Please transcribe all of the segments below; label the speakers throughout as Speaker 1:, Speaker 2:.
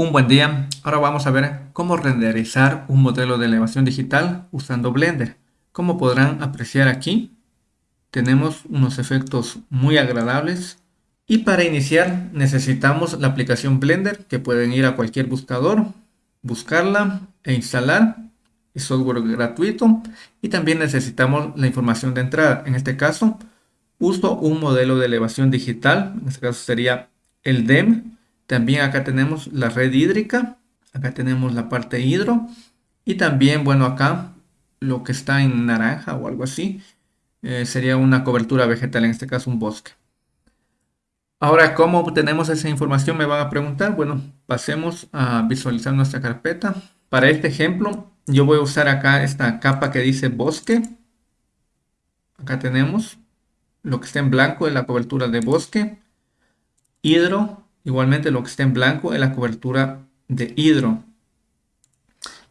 Speaker 1: Un buen día, ahora vamos a ver cómo renderizar un modelo de elevación digital usando Blender. Como podrán apreciar aquí, tenemos unos efectos muy agradables. Y para iniciar necesitamos la aplicación Blender que pueden ir a cualquier buscador, buscarla e instalar. Es software gratuito y también necesitamos la información de entrada. En este caso, uso un modelo de elevación digital, en este caso sería el DEM también acá tenemos la red hídrica, acá tenemos la parte hidro y también, bueno, acá lo que está en naranja o algo así eh, sería una cobertura vegetal, en este caso un bosque. Ahora, ¿cómo obtenemos esa información? Me van a preguntar. Bueno, pasemos a visualizar nuestra carpeta. Para este ejemplo, yo voy a usar acá esta capa que dice bosque. Acá tenemos lo que está en blanco es la cobertura de bosque. Hidro Igualmente lo que está en blanco es la cobertura de hidro.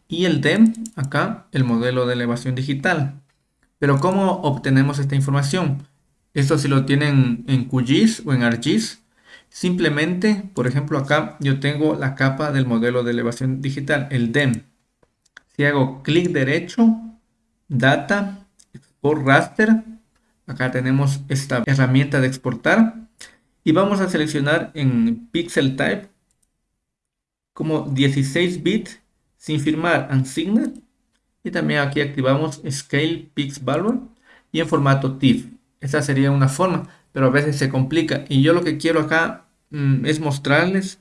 Speaker 1: Y el DEM, acá, el modelo de elevación digital. Pero ¿cómo obtenemos esta información? Esto si lo tienen en QGIS o en ArcGIS. Simplemente, por ejemplo, acá yo tengo la capa del modelo de elevación digital, el DEM. Si hago clic derecho, Data, Export Raster, acá tenemos esta herramienta de exportar y vamos a seleccionar en Pixel Type como 16 bits sin firmar Unsigned y también aquí activamos Scale Pix Value y en formato TIFF. Esta sería una forma, pero a veces se complica y yo lo que quiero acá mm, es mostrarles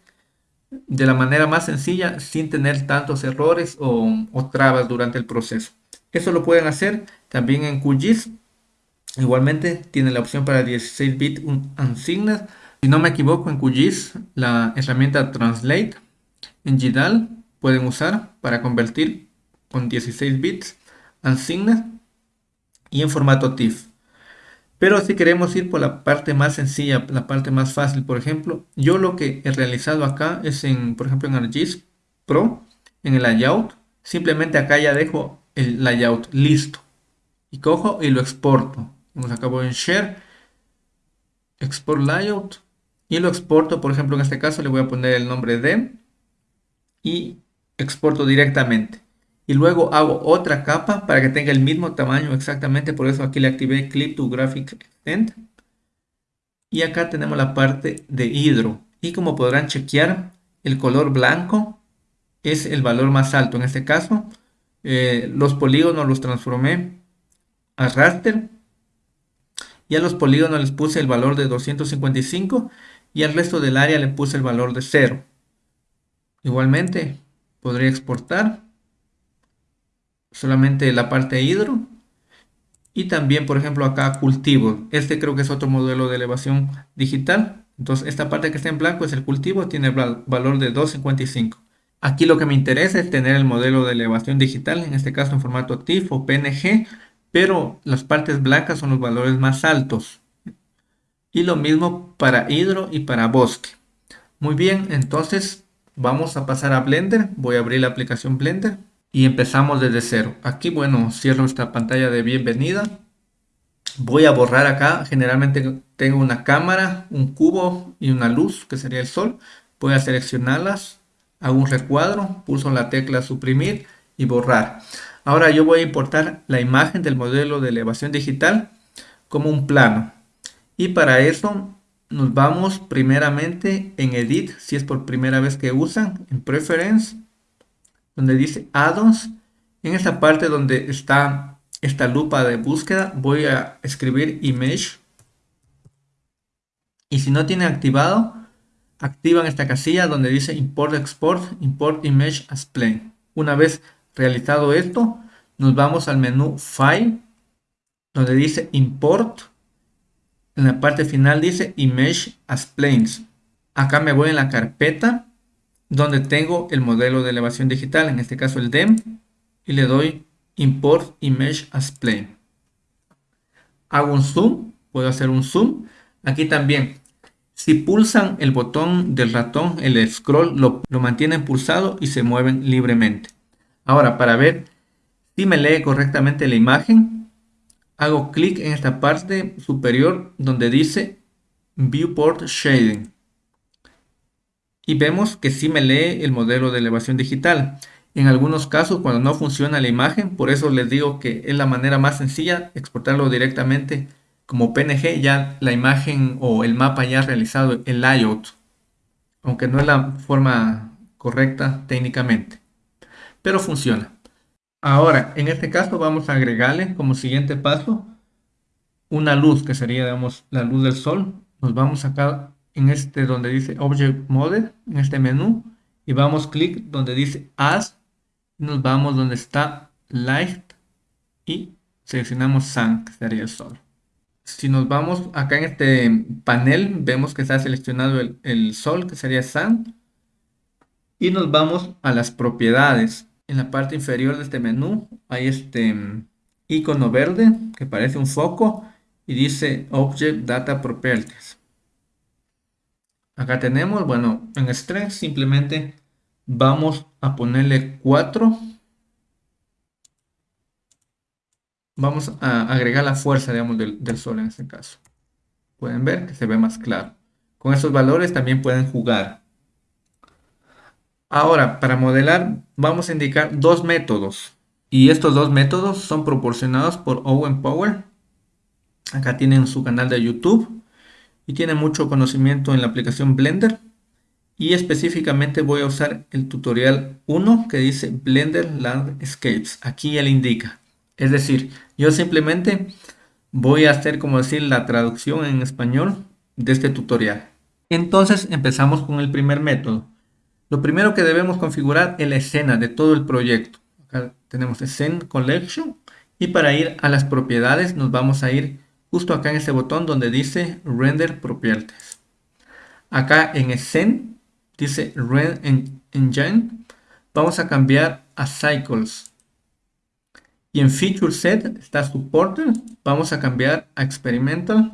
Speaker 1: de la manera más sencilla sin tener tantos errores o, o trabas durante el proceso. Eso lo pueden hacer también en QGIS Igualmente tiene la opción para 16 bits unsigned. Si no me equivoco, en QGIS la herramienta Translate en GDAL pueden usar para convertir con 16 bits unsigned y en formato TIFF. Pero si queremos ir por la parte más sencilla, la parte más fácil, por ejemplo, yo lo que he realizado acá es en, por ejemplo, en ArcGIS Pro, en el layout, simplemente acá ya dejo el layout listo y cojo y lo exporto nos acabo en Share, Export Layout y lo exporto, por ejemplo, en este caso le voy a poner el nombre de y exporto directamente. Y luego hago otra capa para que tenga el mismo tamaño exactamente, por eso aquí le activé Clip to Graphic Extend. Y acá tenemos la parte de hidro. Y como podrán chequear, el color blanco es el valor más alto. En este caso, eh, los polígonos los transformé a raster y a los polígonos les puse el valor de 255 y al resto del área le puse el valor de 0. Igualmente podría exportar solamente la parte hidro y también por ejemplo acá cultivo. Este creo que es otro modelo de elevación digital. Entonces esta parte que está en blanco es el cultivo, tiene valor de 255. Aquí lo que me interesa es tener el modelo de elevación digital, en este caso en formato TIFF o PNG, pero las partes blancas son los valores más altos. Y lo mismo para hidro y para bosque. Muy bien, entonces vamos a pasar a Blender. Voy a abrir la aplicación Blender y empezamos desde cero. Aquí, bueno, cierro esta pantalla de bienvenida. Voy a borrar acá. Generalmente tengo una cámara, un cubo y una luz, que sería el sol. Voy a seleccionarlas, hago un recuadro, pulso la tecla suprimir y borrar. Ahora yo voy a importar la imagen del modelo de elevación digital como un plano. Y para eso nos vamos primeramente en Edit, si es por primera vez que usan, en Preference, donde dice Add-ons. En esta parte donde está esta lupa de búsqueda, voy a escribir Image. Y si no tiene activado, activan esta casilla donde dice Import Export, Import Image as Plane. Una vez Realizado esto, nos vamos al menú File, donde dice Import. En la parte final dice Image as Planes. Acá me voy en la carpeta donde tengo el modelo de elevación digital, en este caso el DEM, y le doy Import Image as Plane. Hago un zoom, puedo hacer un zoom. Aquí también, si pulsan el botón del ratón, el scroll lo, lo mantienen pulsado y se mueven libremente. Ahora, para ver si me lee correctamente la imagen, hago clic en esta parte superior donde dice Viewport Shading. y vemos que sí me lee el modelo de elevación digital. En algunos casos cuando no funciona la imagen, por eso les digo que es la manera más sencilla exportarlo directamente como PNG, ya la imagen o el mapa ya realizado, el layout, aunque no es la forma correcta técnicamente, pero funciona. Ahora, en este caso vamos a agregarle como siguiente paso una luz que sería, digamos, la luz del sol. Nos vamos acá en este donde dice Object Mode, en este menú, y vamos clic donde dice Add, nos vamos donde está Light y seleccionamos Sun, que sería el sol. Si nos vamos acá en este panel, vemos que está seleccionado el, el sol, que sería Sun, y nos vamos a las propiedades. En la parte inferior de este menú hay este mm, icono verde que parece un foco y dice Object Data Properties. Acá tenemos, bueno, en Strength simplemente vamos a ponerle 4. Vamos a agregar la fuerza, digamos, del sol en este caso. Pueden ver que se ve más claro. Con esos valores también pueden jugar. Ahora, para modelar vamos a indicar dos métodos. Y estos dos métodos son proporcionados por Owen Power. Acá tienen su canal de YouTube y tiene mucho conocimiento en la aplicación Blender. Y específicamente voy a usar el tutorial 1 que dice Blender Landscapes. Aquí le indica. Es decir, yo simplemente voy a hacer como decir la traducción en español de este tutorial. Entonces empezamos con el primer método. Lo primero que debemos configurar es la escena de todo el proyecto. Acá tenemos Scene Collection y para ir a las propiedades nos vamos a ir justo acá en este botón donde dice Render Properties. Acá en Scene dice Render Engine. Vamos a cambiar a Cycles. Y en Feature Set está Supported. Vamos a cambiar a Experimental.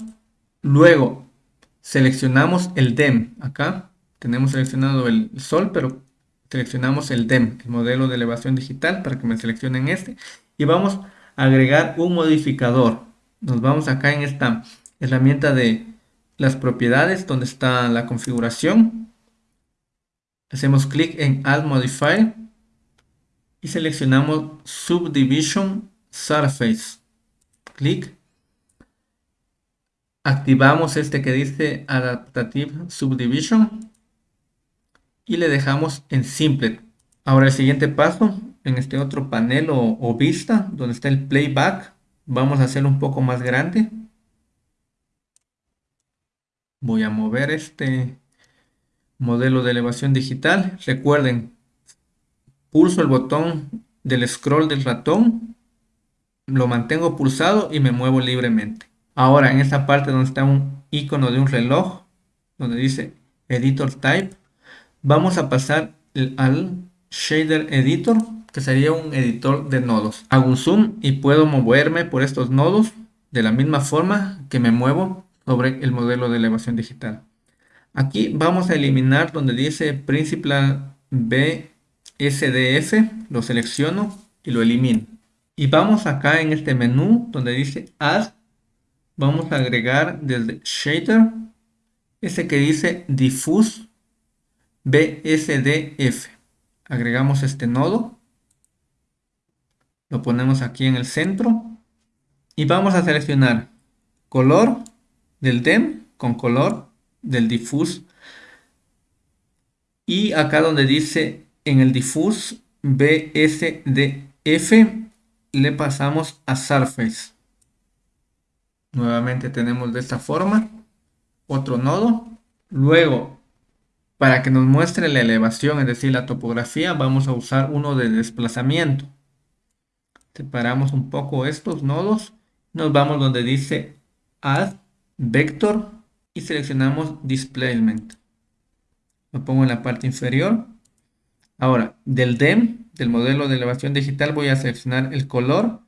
Speaker 1: Luego seleccionamos el DEM acá. Tenemos seleccionado el sol, pero seleccionamos el DEM, el modelo de elevación digital, para que me seleccionen este. Y vamos a agregar un modificador nos vamos acá en esta herramienta de las propiedades donde está la configuración. Hacemos clic en Add Modifier y seleccionamos Subdivision Surface. Clic. Activamos este que dice Adaptative Subdivision y le dejamos en Simple. Ahora el siguiente paso en este otro panel o, o vista donde está el Playback Vamos a hacerlo un poco más grande. Voy a mover este modelo de elevación digital. Recuerden, pulso el botón del scroll del ratón, lo mantengo pulsado y me muevo libremente. Ahora en esta parte donde está un icono de un reloj, donde dice Editor Type, vamos a pasar al Shader Editor que sería un editor de nodos. Hago un zoom y puedo moverme por estos nodos de la misma forma que me muevo sobre el modelo de elevación digital. Aquí vamos a eliminar donde dice Principal BSDF, lo selecciono y lo elimino. Y vamos acá en este menú donde dice Add, vamos a agregar desde Shader, ese que dice Diffuse BSDF. Agregamos este nodo. Lo ponemos aquí en el centro. Y vamos a seleccionar color del DEM con color del diffuse y acá donde dice en el diffuse BSDF le pasamos a surface. Nuevamente tenemos de esta forma otro nodo. Luego para que nos muestre la elevación es decir la topografía vamos a usar uno de desplazamiento Separamos un poco estos nodos. Nos vamos donde dice Add Vector y seleccionamos Displacement. Lo pongo en la parte inferior. Ahora, del DEM, del modelo de elevación digital, voy a seleccionar el color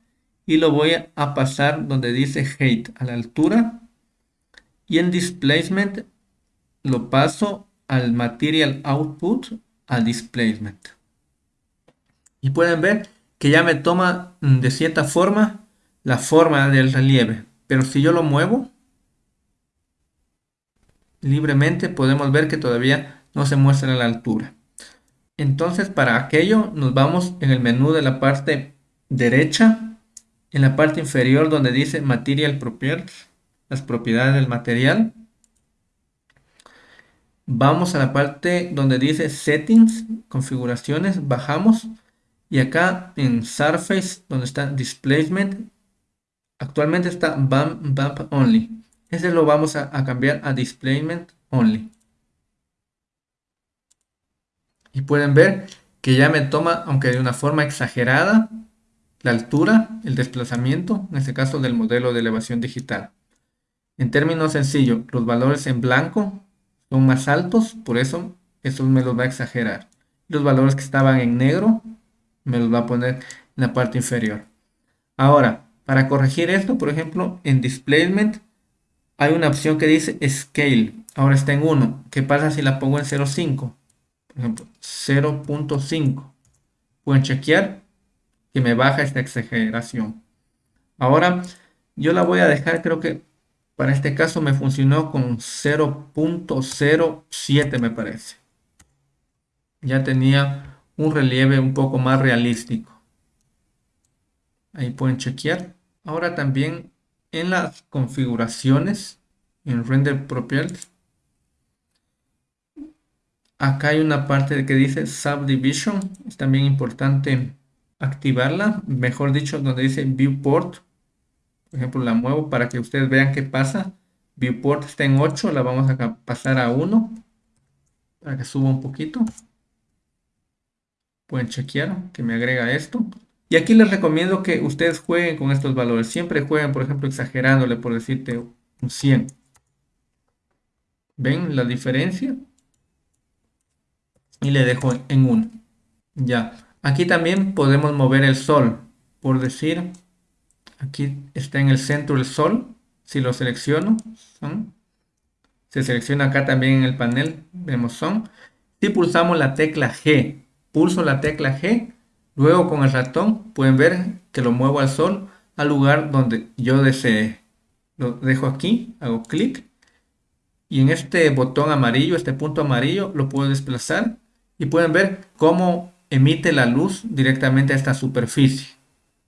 Speaker 1: y lo voy a pasar donde dice Height, a la altura. Y en Displacement lo paso al Material Output, al Displacement. Y pueden ver que ya me toma mm, de cierta forma la forma del relieve. Pero si yo lo muevo libremente podemos ver que todavía no se muestra la altura. Entonces para aquello nos vamos en el menú de la parte derecha, en la parte inferior donde dice Material Properties, las propiedades del material. Vamos a la parte donde dice Settings, configuraciones, bajamos y acá en Surface donde está Displacement, actualmente está Bump, Only. Ese lo vamos a, a cambiar a Displacement Only. Y pueden ver que ya me toma, aunque de una forma exagerada, la altura, el desplazamiento, en este caso del modelo de elevación digital. En términos sencillos, los valores en blanco son más altos, por eso eso me los va a exagerar. Los valores que estaban en negro me los va a poner en la parte inferior. Ahora, para corregir esto, por ejemplo, en Displacement hay una opción que dice Scale. Ahora está en 1. ¿Qué pasa si la pongo en 0.5? Por ejemplo, 0.5. Pueden chequear que me baja esta exageración. Ahora, yo la voy a dejar, creo que para este caso me funcionó con 0.07 me parece. Ya tenía un relieve un poco más realístico. Ahí pueden chequear. Ahora también en las configuraciones, en Render Properties, acá hay una parte que dice Subdivision. Es también importante activarla. Mejor dicho, donde dice Viewport por ejemplo, la muevo para que ustedes vean qué pasa. Viewport está en 8, la vamos a pasar a 1 para que suba un poquito. Pueden chequear que me agrega esto. Y aquí les recomiendo que ustedes jueguen con estos valores. Siempre jueguen, por ejemplo, exagerándole, por decirte un 100. ¿Ven la diferencia? Y le dejo en 1. Ya. Aquí también podemos mover el sol. Por decir, Aquí está en el centro el sol. Si lo selecciono. Se selecciona acá también en el panel, vemos son. Si pulsamos la tecla G, pulso la tecla G, luego con el ratón pueden ver que lo muevo al sol al lugar donde yo desee. Lo dejo aquí, hago clic y en este botón amarillo, este punto amarillo, lo puedo desplazar y pueden ver cómo emite la luz directamente a esta superficie.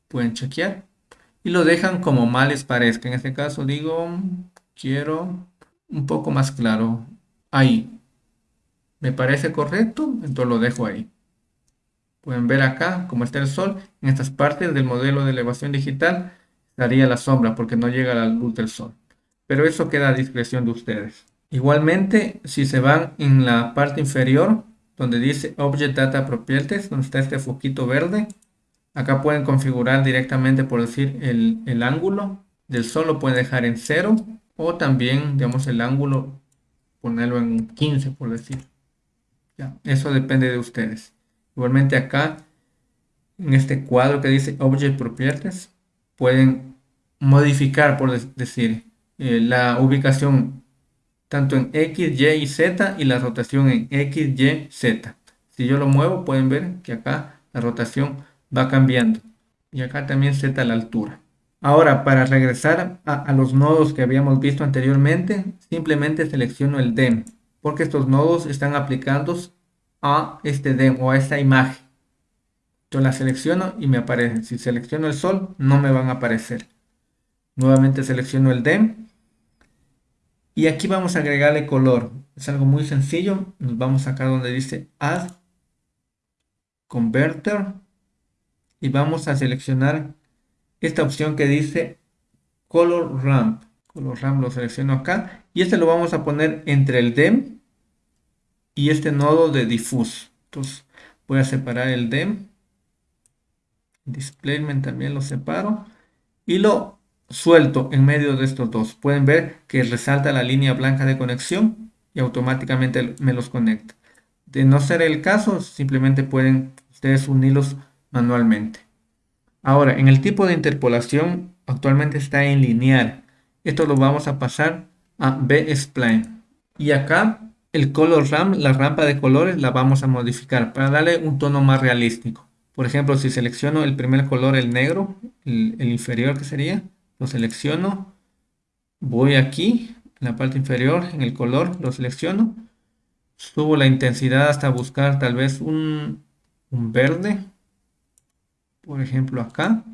Speaker 1: Pueden chequear y lo dejan como mal les parezca. En este caso digo, quiero un poco más claro. Ahí. Me parece correcto, entonces lo dejo ahí. Pueden ver acá cómo está el sol. En estas partes del modelo de elevación digital estaría la sombra porque no llega la luz del sol. Pero eso queda a discreción de ustedes. Igualmente, si se van en la parte inferior, donde dice Object Data Properties, donde está este foquito verde, Acá pueden configurar directamente, por decir, el, ángulo del sol lo pueden dejar en 0 o también, digamos, el ángulo ponerlo en 15, por decir. Ya, eso depende de ustedes. Igualmente acá, en este cuadro que dice Object Properties, pueden modificar, por decir, eh, la ubicación tanto en X, Y y Z y la rotación en X, Y, Z. Si yo lo muevo, pueden ver que acá la rotación va cambiando. Y acá también seta la altura. Ahora, para regresar a, los nodos que habíamos visto anteriormente, simplemente selecciono el DEM, porque estos nodos están aplicados a este DEM o a esta imagen. Yo la selecciono y me aparece. Si selecciono el sol, no me van a aparecer. Nuevamente selecciono el DEM. Y aquí vamos a agregarle color. Es algo muy sencillo. Nos vamos acá donde dice Add Converter y vamos a seleccionar esta opción que dice Color Ramp. Color Ramp lo selecciono acá y este lo vamos a poner entre el DEM y este nodo de Diffuse. Entonces voy a separar el DEM. Displayment también lo separo y lo suelto en medio de estos dos. Pueden ver que resalta la línea blanca de conexión y automáticamente me los conecta. De no ser el caso, simplemente pueden ustedes unirlos manualmente. Ahora, en el tipo de interpolación actualmente está en lineal. Esto lo vamos a pasar a B-Spline. Y acá el color ramp, la rampa de colores, la vamos a modificar para darle un tono más realístico. Por ejemplo, si selecciono el primer color, el negro, el, el inferior que sería, lo selecciono. Voy aquí, en la parte inferior, en el color, lo selecciono. Subo la intensidad hasta buscar tal vez un, un verde. Por ejemplo acá.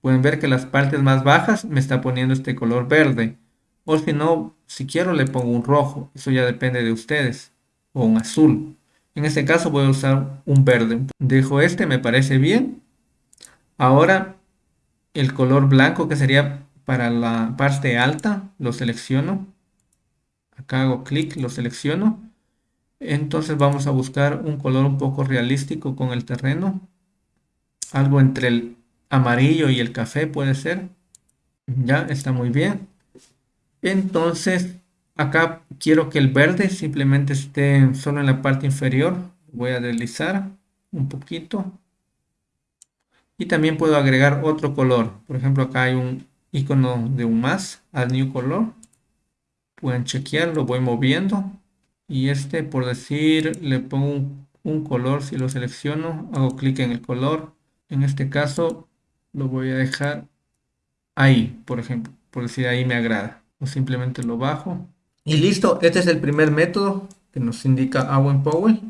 Speaker 1: Pueden ver que las partes más bajas me está poniendo este color verde. O si no, si quiero le pongo un rojo. Eso ya depende de ustedes. O un azul. En este caso voy a usar un verde. Dejo este, me parece bien. Ahora el color blanco que sería para la parte alta, lo selecciono. Acá hago clic, lo selecciono. Entonces vamos a buscar un color un poco realístico con el terreno. Algo entre el amarillo y el café puede ser. Ya está muy bien. Entonces acá quiero que el verde simplemente esté solo en la parte inferior. Voy a deslizar un poquito. Y también puedo agregar otro color. Por ejemplo acá hay un icono de un más, add new color. Pueden chequear, lo voy moviendo. Y este, por decir, le pongo un, color si lo selecciono. Hago clic en el color. En este caso, lo voy a dejar ahí, por ejemplo. Por decir, ahí me agrada. O simplemente lo bajo. Y listo, este es el primer método que nos indica Owen Powell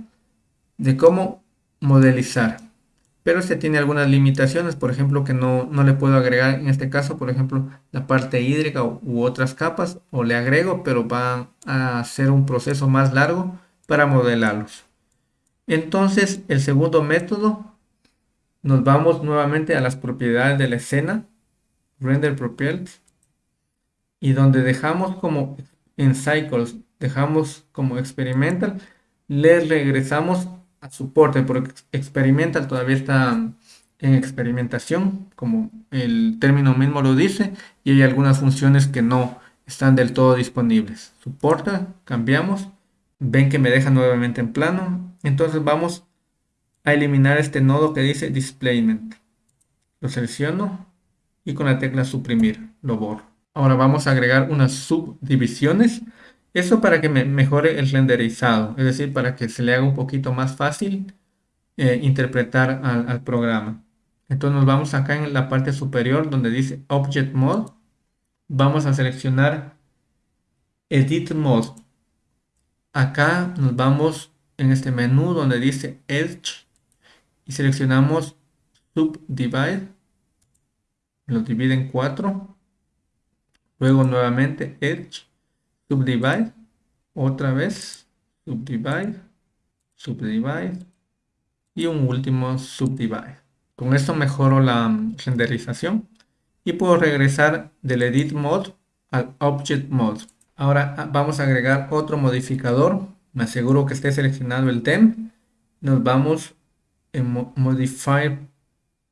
Speaker 1: de cómo modelizar pero este tiene algunas limitaciones, por ejemplo, que no, le puedo agregar en este caso, por ejemplo, la parte hídrica u, otras capas, o le agrego, pero va a ser un proceso más largo para modelarlos. Entonces, el segundo método, nos vamos nuevamente a las propiedades de la escena, Render Properties, y donde dejamos como en Cycles, dejamos como Experimental, le regresamos soporte, porque Experimental todavía está en experimentación, como el término mismo lo dice, y hay algunas funciones que no están del todo disponibles. Soporta, cambiamos, ven que me deja nuevamente en plano, entonces vamos a eliminar este nodo que dice Displayment. Lo selecciono y con la tecla suprimir lo borro. Ahora vamos a agregar unas subdivisiones eso para que me mejore el renderizado, es decir, para que se le haga un poquito más fácil eh, interpretar al, programa. Entonces nos vamos acá en la parte superior donde dice Object Mode. Vamos a seleccionar Edit Mode. Acá nos vamos en este menú donde dice Edge y seleccionamos Subdivide. Lo divide en cuatro. Luego nuevamente Edge subdivide, otra vez, subdivide, subdivide y un último subdivide. Con esto mejoro la renderización y puedo regresar del edit mode al object mode. Ahora ah, vamos a agregar otro modificador. Me aseguro que esté seleccionado el tem. Nos vamos en modify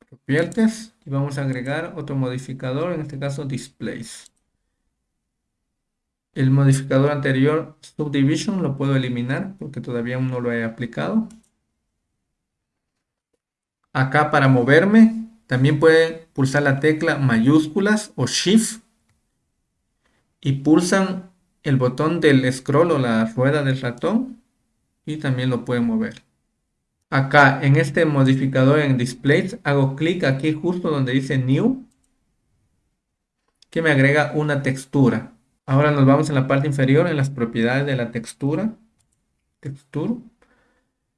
Speaker 1: properties y vamos a agregar otro modificador, en este caso displays. El modificador anterior, subdivision, lo puedo eliminar porque todavía no lo he aplicado. Acá para moverme, también pueden pulsar la tecla mayúsculas o shift y pulsan el botón del scroll o la rueda del ratón y también lo pueden mover. Acá en este modificador en displays hago clic aquí justo donde dice new que me agrega una textura. Ahora nos vamos en la parte inferior en las propiedades de la textura. Texture.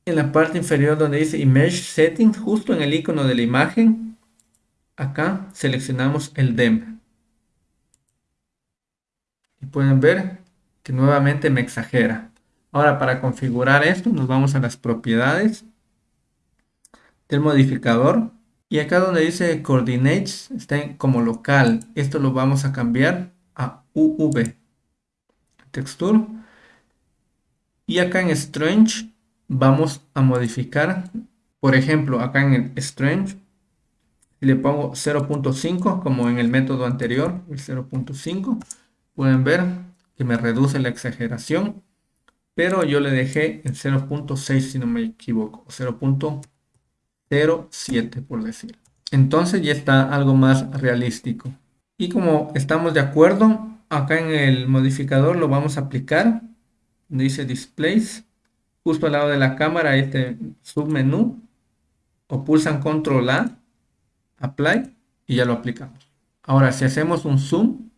Speaker 1: En la parte inferior donde dice Image Settings, justo en el icono de la imagen, acá seleccionamos el DEM. Y pueden ver que nuevamente me exagera. Ahora para configurar esto nos vamos a las propiedades del modificador. Y acá donde dice Coordinates está como local. Esto lo vamos a cambiar a UV texture y acá en strange vamos a modificar por ejemplo acá en el strange le pongo 0.5 como en el método anterior el 0.5 pueden ver que me reduce la exageración pero yo le dejé en 0.6 si no me equivoco 0.07 por decir entonces ya está algo más realístico y como estamos de acuerdo, acá en el modificador lo vamos a aplicar. Dice Displays. Justo al lado de la cámara este submenú. O pulsan Control A. Apply. Y ya lo aplicamos. Ahora si hacemos un zoom.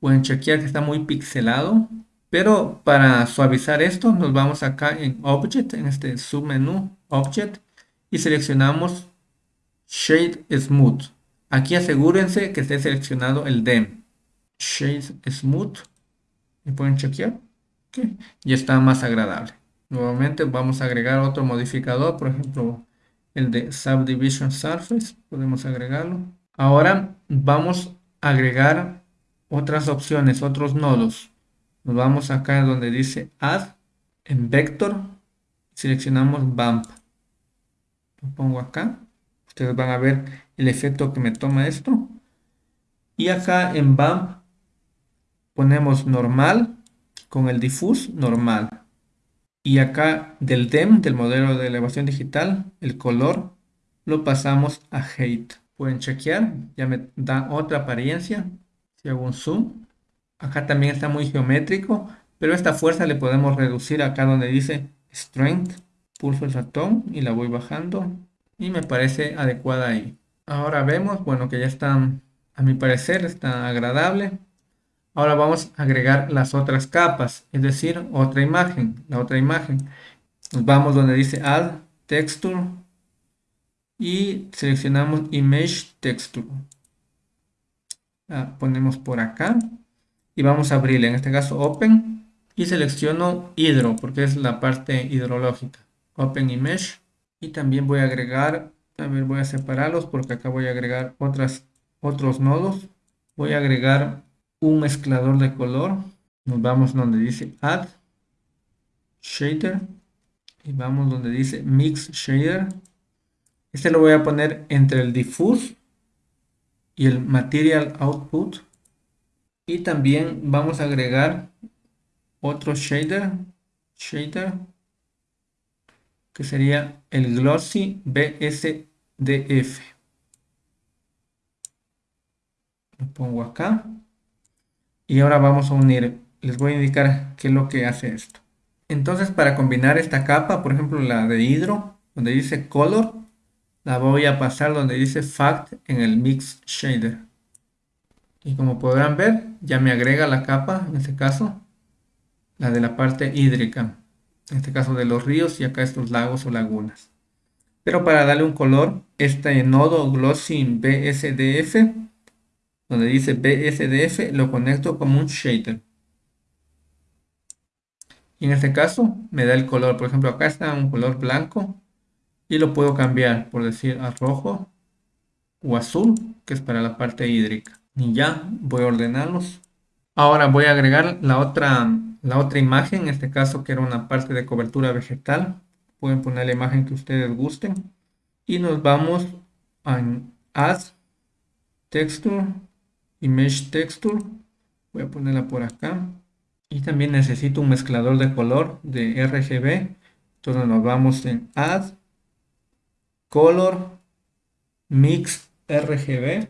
Speaker 1: Pueden chequear que está muy pixelado. Pero para suavizar esto nos vamos acá en Object, en este submenú Object y seleccionamos Shade Smooth. Aquí asegúrense que esté seleccionado el DEM. Shade Smooth. Y pueden chequear. Ya está más agradable. Nuevamente vamos a agregar otro modificador, por ejemplo el de Subdivision Surface. Podemos agregarlo. Ahora vamos a agregar otras opciones, otros nodos. Nos vamos acá donde dice Add en Vector. Seleccionamos Bump. Lo pongo acá. Ustedes van a ver el efecto que me toma esto. Y acá en Bump ponemos normal con el diffuse normal. Y acá del DEM, del modelo de elevación digital, el color lo pasamos a Height. Pueden chequear, ya me da otra apariencia. Si hago un zoom, acá también está muy geométrico, pero esta fuerza le podemos reducir acá donde dice Strength. Pulso el ratón y la voy bajando y me parece adecuada ahí. Ahora vemos, bueno, que ya está, a mi parecer, está agradable. Ahora vamos a agregar las otras capas, es decir, otra imagen, la otra imagen. Nos vamos donde dice Add Texture y seleccionamos Image Texture. La ponemos por acá y vamos a abrirle, en este caso Open y selecciono Hidro porque es la parte hidrológica. Open Image y también voy a agregar, a ver, voy a separarlos porque acá voy a agregar otras, otros nodos. Voy a agregar un mezclador de color. Nos vamos donde dice Add Shader y vamos donde dice Mix Shader. Este lo voy a poner entre el Diffuse y el Material Output. Y también vamos a agregar otro shader, shader que sería el Glossy BSDF. Lo pongo acá. Y ahora vamos a unir. Les voy a indicar qué es lo que hace esto. Entonces para combinar esta capa, por ejemplo la de hidro, donde dice Color, la voy a pasar donde dice Fact en el Mix Shader. Y como podrán ver, ya me agrega la capa, en este caso, la de la parte hídrica en este caso de los ríos y acá estos lagos o lagunas. Pero para darle un color, este nodo Glossy BSDF, donde dice BSDF, lo conecto como un shader. Y en este caso me da el color, por ejemplo acá está un color blanco y lo puedo cambiar por decir a rojo o azul, que es para la parte hídrica. Y ya voy a ordenarlos. Ahora voy a agregar la otra la otra imagen, en este caso que era una parte de cobertura vegetal. Pueden poner la imagen que ustedes gusten. Y nos vamos a Add Texture, Image Texture. Voy a ponerla por acá. Y también necesito un mezclador de color de RGB. Entonces nos vamos en Add, Color, Mix RGB.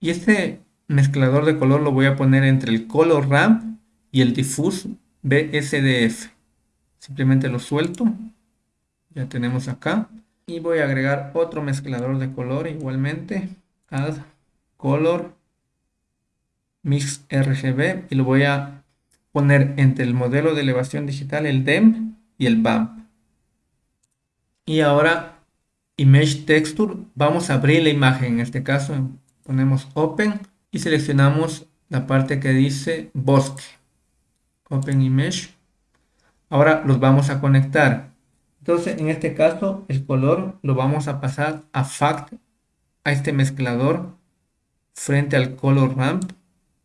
Speaker 1: Y este mezclador de color lo voy a poner entre el Color Ramp y el diffuse BSDF. Simplemente lo suelto. Ya tenemos acá. Y voy a agregar otro mezclador de color igualmente. Add Color Mix RGB. Y lo voy a poner entre el modelo de elevación digital, el DEM y el BAMP. Y ahora Image Texture. Vamos a abrir la imagen. En este caso ponemos Open y seleccionamos la parte que dice bosque. Open Image. Ahora los vamos a conectar. Entonces, en este caso, el color lo vamos a pasar a Fact, a este mezclador, frente al Color Ramp.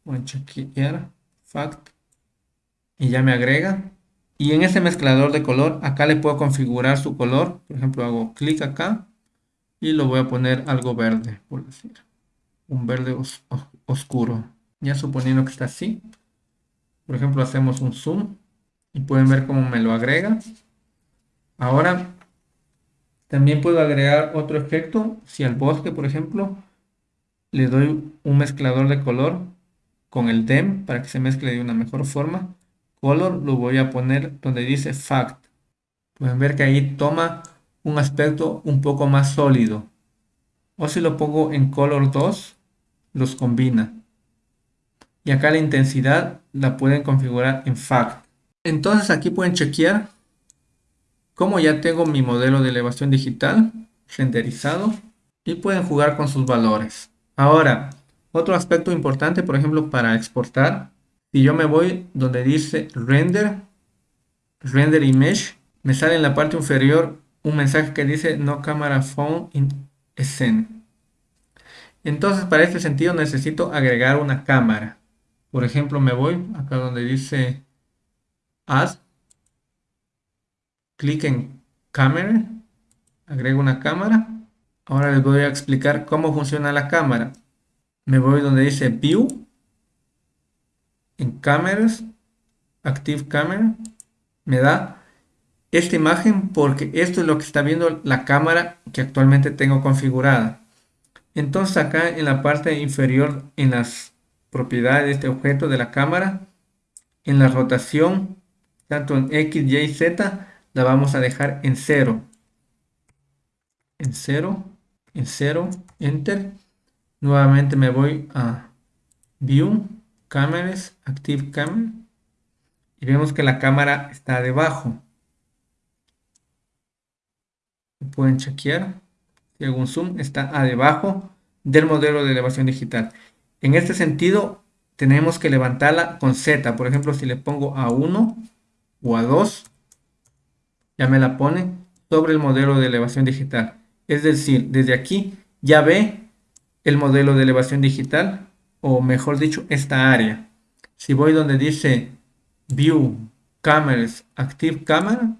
Speaker 1: Voy a chequear, Fact, y ya me agrega. Y en ese mezclador de color, acá le puedo configurar su color. Por ejemplo, hago clic acá y lo voy a poner algo verde, por decir. Un verde oscuro. Ya suponiendo que está así. Por ejemplo, hacemos un zoom y pueden ver cómo me lo agrega. Ahora, también puedo agregar otro efecto. Si al bosque, por ejemplo, le doy un mezclador de color con el DEM para que se mezcle de una mejor forma. Color lo voy a poner donde dice Fact. Pueden ver que ahí toma un aspecto un poco más sólido. O si lo pongo en Color 2, los combina. y acá la intensidad la pueden configurar en FACT. Entonces aquí pueden chequear cómo ya tengo mi modelo de elevación digital renderizado y pueden jugar con sus valores. Ahora, otro aspecto importante, por ejemplo, para exportar, si yo me voy donde dice render, render image, me sale en la parte inferior un mensaje que dice no camera phone in scene. Entonces, para este sentido necesito agregar una cámara. Por ejemplo, me voy acá donde dice Add, clic en Camera, agrego una cámara. Ahora les voy a explicar cómo funciona la cámara. Me voy donde dice View, en Cameras, Active Camera, me da esta imagen porque esto es lo que está viendo la cámara que actualmente tengo configurada. Entonces acá en la parte inferior en las propiedades de este objeto de la cámara. En la rotación, tanto en X, Y, Z, la vamos a dejar en 0. En 0, en 0, Enter. Nuevamente me voy a View, Cámaras, Active Camera. Y vemos que la cámara está debajo. Pueden chequear. Si un zoom, está a debajo del modelo de elevación digital. En este sentido, tenemos que levantarla con Z. Por ejemplo, si le pongo a 1 o a 2, ya me la pone sobre el modelo de elevación digital. Es decir, desde aquí ya ve el modelo de elevación digital, o mejor dicho, esta área. Si voy donde dice View, Cameras, Active Camera,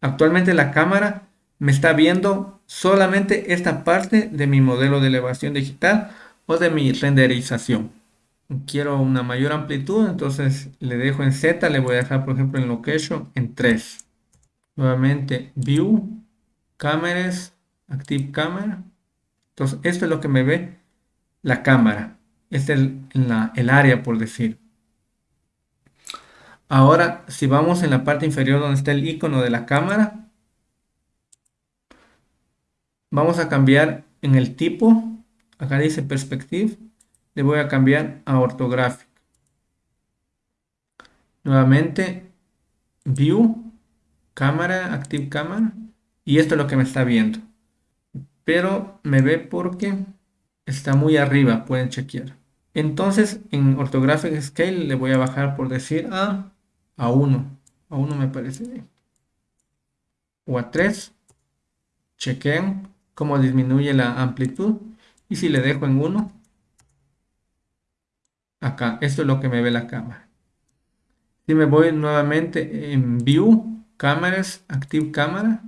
Speaker 1: actualmente la cámara me está viendo solamente esta parte de mi modelo de elevación digital o de mi renderización. Quiero una mayor amplitud, entonces le dejo en Z, le voy a dejar por ejemplo en Location en 3. Nuevamente View, Cámaras, Active Camera. Entonces esto es lo que me ve la cámara. Este es el, el área por decir. Ahora, si vamos en la parte inferior donde está el icono de la cámara, vamos a cambiar en el tipo acá dice perspective, le voy a cambiar a ortográfico. Nuevamente, view, cámara, active cámara, y esto es lo que me está viendo. Pero me ve porque está muy arriba, pueden chequear. Entonces, en orthographic scale le voy a bajar por decir a, a 1. A 1 me parece bien. O a 3. Chequen cómo disminuye la amplitud y si le dejo en 1, acá, esto es lo que me ve la cámara. Si me voy nuevamente en View, Cámaras, Active Cámara,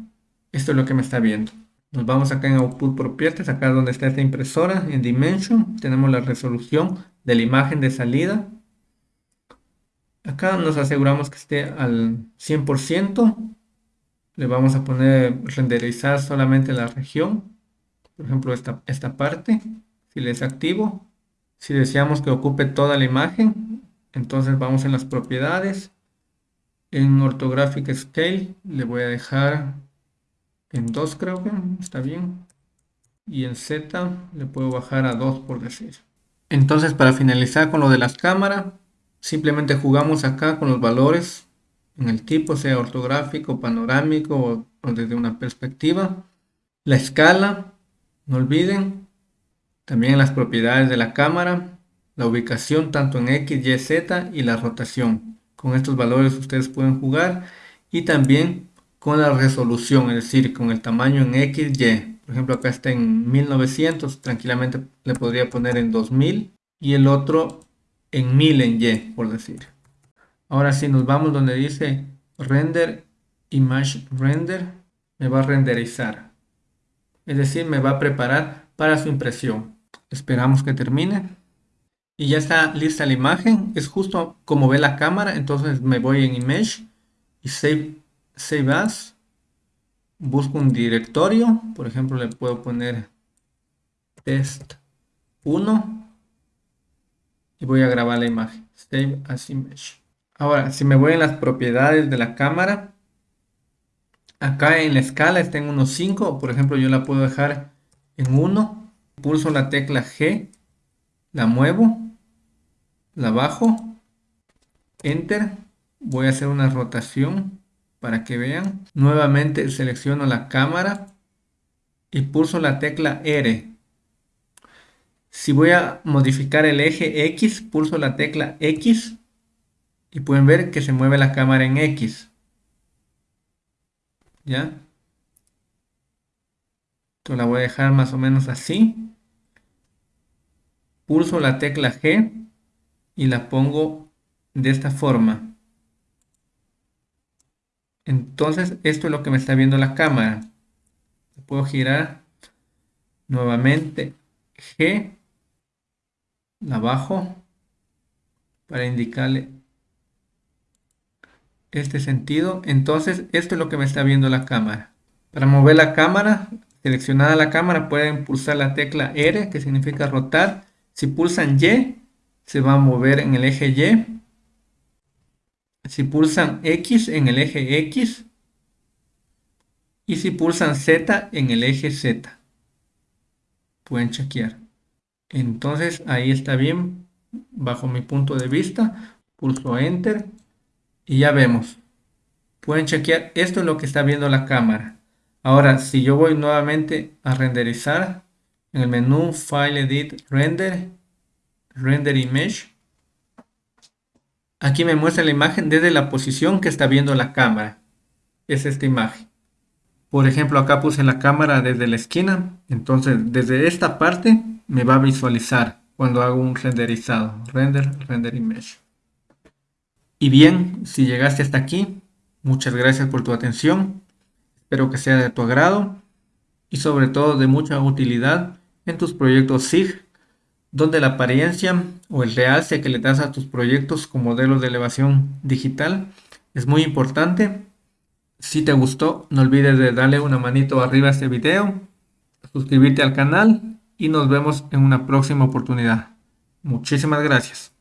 Speaker 1: esto es lo que me está viendo. Nos vamos acá en Output Properties, acá donde está esta impresora, en Dimension, tenemos la resolución de la imagen de salida. Acá nos aseguramos que esté al 100%. Le vamos a poner renderizar solamente la región por ejemplo esta, esta parte, si le desactivo, si deseamos que ocupe toda la imagen, entonces vamos en las propiedades, en Orthographic Scale le voy a dejar en 2 creo que está bien, y en Z le puedo bajar a 2 por decir. Entonces para finalizar con lo de las cámaras, simplemente jugamos acá con los valores en el tipo, sea ortográfico, panorámico o desde una perspectiva. La escala, no olviden también las propiedades de la cámara, la ubicación tanto en X, Y, Z y la rotación. Con estos valores ustedes pueden jugar y también con la resolución, es decir, con el tamaño en X, Y. Por ejemplo, acá está en 1900, tranquilamente le podría poner en 2000 y el otro en 1000 en Y, por decir. Ahora si nos vamos donde dice render, image render, me va a renderizar es decir, me va a preparar para su impresión. Esperamos que termine. Y ya está lista la imagen, es justo como ve la cámara, entonces me voy en Image y Save, save As. Busco un directorio, por ejemplo le puedo poner test 1 y voy a grabar la imagen. Save as image. Ahora, si me voy en las propiedades de la cámara, Acá en la escala está en 1.5, por ejemplo yo la puedo dejar en 1, pulso la tecla G, la muevo la bajo, enter, voy a hacer una rotación para que vean. Nuevamente selecciono la cámara y pulso la tecla R. Si voy a modificar el eje X, pulso la tecla X y pueden ver que se mueve la cámara en X. ¿Ya? Entonces la voy a dejar más o menos así. Pulso la tecla G y la pongo de esta forma. Entonces esto es lo que me está viendo la cámara. Puedo girar nuevamente G, la bajo para indicarle este sentido. Entonces esto es lo que me está viendo la cámara. Para mover la cámara, seleccionada la cámara, pueden pulsar la tecla R, que significa rotar. Si pulsan Y, se va a mover en el eje Y. Si pulsan X en el eje X. Y si pulsan Z en el eje Z. Pueden chequear. Entonces ahí está bien, bajo mi punto de vista. Pulso Enter y ya vemos. Pueden chequear, esto es lo que está viendo la cámara. Ahora, si yo voy nuevamente a renderizar, en el menú File Edit Render, Render Image, aquí me muestra la imagen desde la posición que está viendo la cámara. Es esta imagen. Por ejemplo, acá puse la cámara desde la esquina, entonces desde esta parte me va a visualizar cuando hago un renderizado. Render, Render Image. Y bien, si llegaste hasta aquí, muchas gracias por tu atención. Espero que sea de tu agrado y sobre todo de mucha utilidad en tus proyectos SIG, donde la apariencia o el realce que le das a tus proyectos con modelos de elevación digital es muy importante. Si te gustó, no olvides de darle una manito arriba a este video, suscribirte al canal y nos vemos en una próxima oportunidad. Muchísimas gracias.